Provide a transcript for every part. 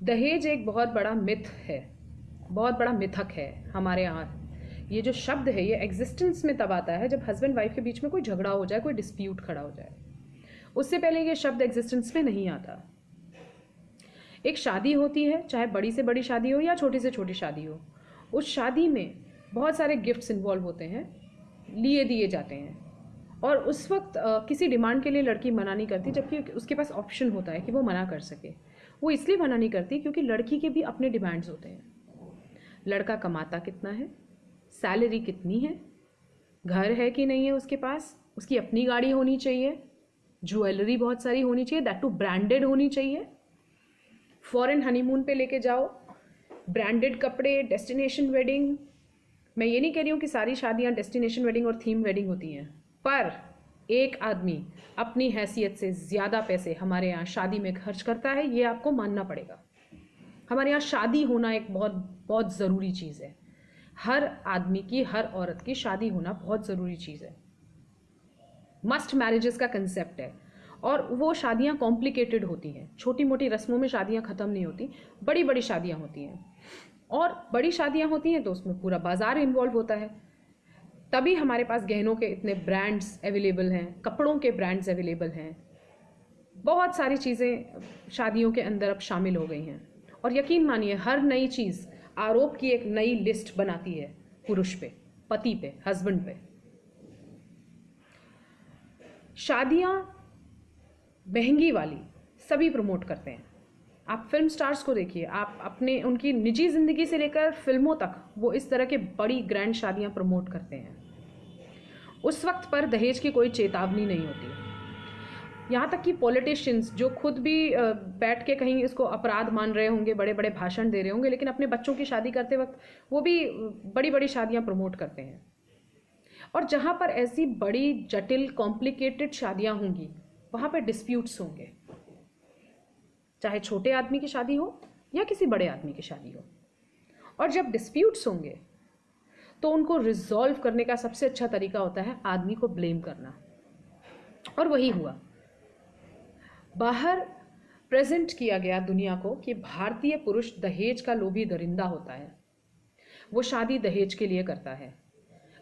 दहेज एक बहुत बड़ा मिथ है, बहुत बड़ा मिथक है हमारे यहाँ। ये जो शब्द है, ये एग्जिस्टेंस में तब आता है जब हस्बैंड वाइफ के बीच में कोई झगड़ा हो जाए, कोई डिस्प्यूट खड़ा हो जाए। उससे पहले ये शब्द एग्जिस्टेंस में नहीं आता। एक शादी होती है, चाहे बड़ी से बड़ी शादी हो या छोटी से छोटी शादी हो, उस शादी में बहुत सारे गिफ्ट्स इन्वॉल्व होते हैं, लिए दिए जाते हैं। और उस वक्त किसी डिमांड के लिए लड़की मना नहीं करती, जबकि उसके पास ऑप्शन होता है कि वो मना कर सके। वो इसलिए मना नहीं करती क्योंकि लड़की के भी अपने डिमांड्स होते हैं। लड़का कमाता कितना है? सैलरी कितनी है? घर है कि नहीं है उसके पास? उसकी अपनी गाड़ी होनी चाहिए। ज्वेलरी बहुत सारी होनी चाहिए। दैट टू ब्रांडेड होनी चाहिए। फॉरेन हनीमून पे लेके जाओ। ब्रांडेड कपड़े डेस्टिनेशन वेडिंग मैं ये नहीं कह रही हूँ कि सारी शादियाँ डेस्टिनेशन वेडिंग और थीम वेडिंग होती हैं। पर एक आदमी अपनी हैसियत से ज़्यादा पैसे हमारे यहाँ शादी में खर्च करता है, ये आपको मानना पड़ेगा। हमारे यहाँ शादी होना एक बहुत बहुत ज़रूरी चीज़ है। हर आदमी की, हर औरत की शादी होना बहुत ज़रूरी चीज़ है। मस्ट मैरिजेस का कंसेप्ट है। और वो शादियाँ कॉम्प्लिकेटेड होती हैं। छोटी मोटी रस्मों में शादियाँ ख़त्म नहीं होती बड़ी बड़ी शादियाँ होती हैं। और बड़ी शादियाँ होती हैं तो उसमें पूरा बाज़ार इन्वॉल्व होता है। तभी हमारे पास गहनों के इतने ब्रांड्स अवेलेबल हैं, कपड़ों के ब्रांड्स अवेलेबल हैं। बहुत सारी चीज़ें शादियों के अंदर अब शामिल हो गई हैं। और यकीन मानिए, हर नई चीज़ आरोप की एक नई लिस्ट बनाती है, पुरुष पे, पति पे हस्बैंड पे। शादियाँ महँगी वाली सभी प्रमोट करते हैं। आप फ़िल्म स्टार्स को देखिए, आप अपने, उनकी निजी ज़िंदगी से लेकर फ़िल्मों तक, वो इस तरह के बड़ी ग्रैंड शादियाँ प्रमोट करते हैं। उस वक्त पर दहेज की कोई चेतावनी नहीं होती। यहाँ तक कि पॉलिटिशियंस जो खुद भी बैठ के कहीं इसको अपराध मान रहे होंगे बड़े बड़े भाषण दे रहे होंगे, लेकिन अपने बच्चों की शादी करते वक्त वो भी बड़ी बड़ी शादियाँ प्रमोट करते हैं। और जहाँ पर ऐसी बड़ी, जटिल कॉम्प्लिकेटेड शादियाँ होंगी, वहाँ पर डिस्प्यूट्स होंगे। चाहे छोटे आदमी की शादी हो या किसी बड़े आदमी की शादी हो। और जब डिस्प्यूट्स होंगे तो उनको रिजॉल्व करने का सबसे अच्छा तरीका होता है आदमी को ब्लेम करना। और वही हुआ। बाहर प्रेजेंट किया गया दुनिया को कि भारतीय पुरुष दहेज का लोभी दरिंदा होता है। वो शादी दहेज के लिए करता है।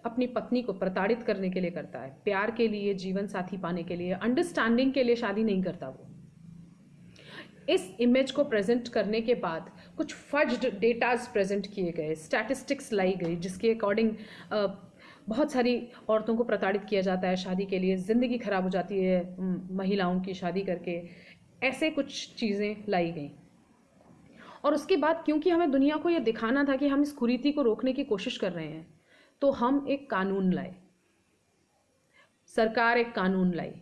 अपनी पत्नी को प्रताड़ित करने के लिए करता है। प्यार के लिए जीवन साथी पाने के लिए अंडरस्टैंडिंग के लिए शादी नहीं करता वो। इस इमेज को प्रेजेंट करने के बाद कुछ फज्ड डेटाज प्रेजेंट किए गए स्टैटिस्टिक्स लाई गई, जिसके अकॉर्डिंग बहुत सारी औरतों को प्रताड़ित किया जाता है शादी के लिए, ज़िंदगी ख़राब हो जाती है महिलाओं की शादी करके, ऐसे कुछ चीज़ें लाई गई। और उसके बाद क्योंकि हमें दुनिया को ये दिखाना था कि हम इस कुरीति को रोकने की कोशिश कर रहे हैं तो हम एक कानून लाए। सरकार एक कानून लाई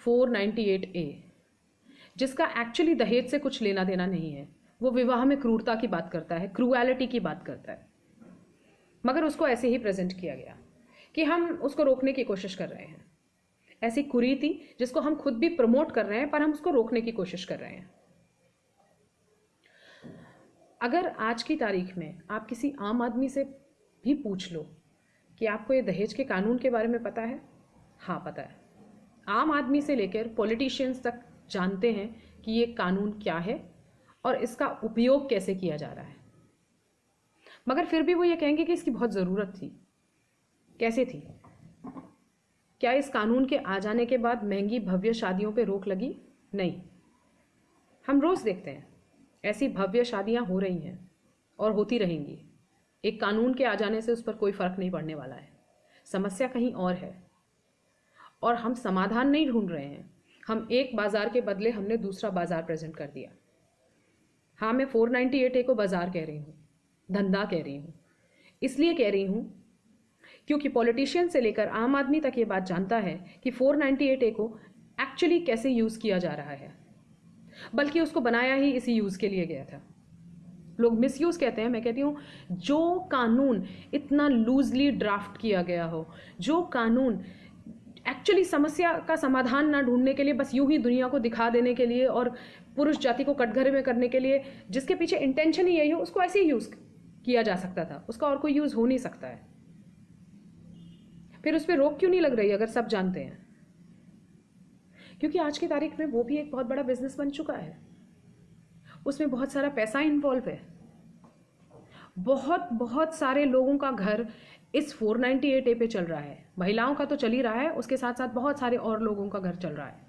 498 ए जिसका एक्चुअली दहेज से कुछ लेना देना नहीं है। वो विवाह में क्रूरता की बात करता है क्रूएलिटी की बात करता है। मगर उसको ऐसे ही प्रेजेंट किया गया कि हम उसको रोकने की कोशिश कर रहे हैं। ऐसी कुरीति जिसको हम खुद भी प्रमोट कर रहे हैं, पर हम उसको रोकने की कोशिश कर रहे हैं। अगर आज की तारीख में आप किसी आम आदमी से भी पूछ लो कि आपको ये दहेज के कानून के बारे में पता है? हाँ पता है। आम आदमी से लेकर पॉलिटिशियंस तक जानते हैं कि ये कानून क्या है और इसका उपयोग कैसे किया जा रहा है। मगर फिर भी वो ये कहेंगे कि इसकी बहुत ज़रूरत थी। कैसे थी? क्या इस कानून के आ जाने के बाद महँगी भव्य शादियों पे रोक लगी? नहीं। हम रोज़ देखते हैं, ऐसी भव्य शादियाँ हो रही हैं और होती रहेंगी। एक कानून के आ जाने से उस पर कोई फ़र्क नहीं पड़ने वाला है। समस्या कहीं और है। और हम समाधान नहीं ढूंढ रहे हैं। हम एक बाज़ार के बदले हमने दूसरा बाज़ार प्रेजेंट कर दिया। हाँ मैं फोर नाइन्टी एट ए को बाज़ार कह रही हूँ, धंधा कह रही हूँ, इसलिए कह रही हूँ क्योंकि पॉलिटिशियन से लेकर आम आदमी तक ये बात जानता है कि फोर नाइन्टी एट ए को एक्चुअली कैसे यूज़ किया जा रहा है। बल्कि उसको बनाया ही इसी यूज़ के लिए गया था। लोग मिस यूज़ कहते हैं, मैं कहती हूँ, जो कानून इतना लूजली ड्राफ्ट किया गया हो, जो कानून एक्चुअली समस्या का समाधान ना ढूँढने के लिए, बस यूँ ही दुनिया को दिखा देने के लिए और पुरुष जाति को कटघरे में करने के लिए, जिसके पीछे इंटेंशन ही यही हो, उसको ऐसे ही यूज़ किया जा सकता था। उसका और कोई यूज़ हो नहीं सकता है। फिर उस पर रोक क्यों नहीं लग रही, अगर सब जानते हैं? क्योंकि आज की तारीख में वो भी एक बहुत बड़ा बिज़नेस बन चुका है। उसमें बहुत सारा पैसा इन्वॉल्व है। बहुत बहुत सारे लोगों का घर इस 498 ए पे चल रहा है। महिलाओं का तो चल ही रहा है, उसके साथ साथ बहुत सारे और लोगों का घर चल रहा है।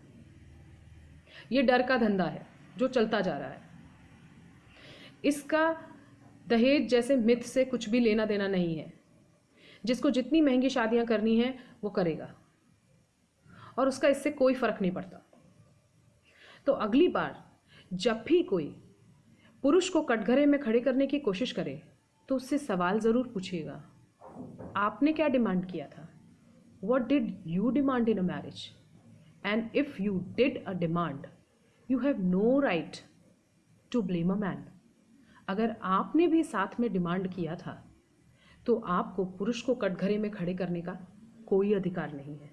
ये डर का धंधा है, जो चलता जा रहा है। इसका दहेज जैसे मिथ से कुछ भी लेना देना नहीं है। जिसको जितनी महँगी शादियाँ करनी है, वो करेगा। और उसका इससे कोई फ़र्क नहीं पड़ता। तो अगली बार जब भी कोई पुरुष को कटघरे में खड़े करने की कोशिश करे तो उससे सवाल ज़रूर पूछिएगा। आपने क्या डिमांड किया था? What did you demand in a marriage and if you did a demand you have no right to blame a man अगर आपने भी साथ में डिमांड किया था तो आपको पुरुष को कटघरे में खड़े करने का कोई अधिकार नहीं है।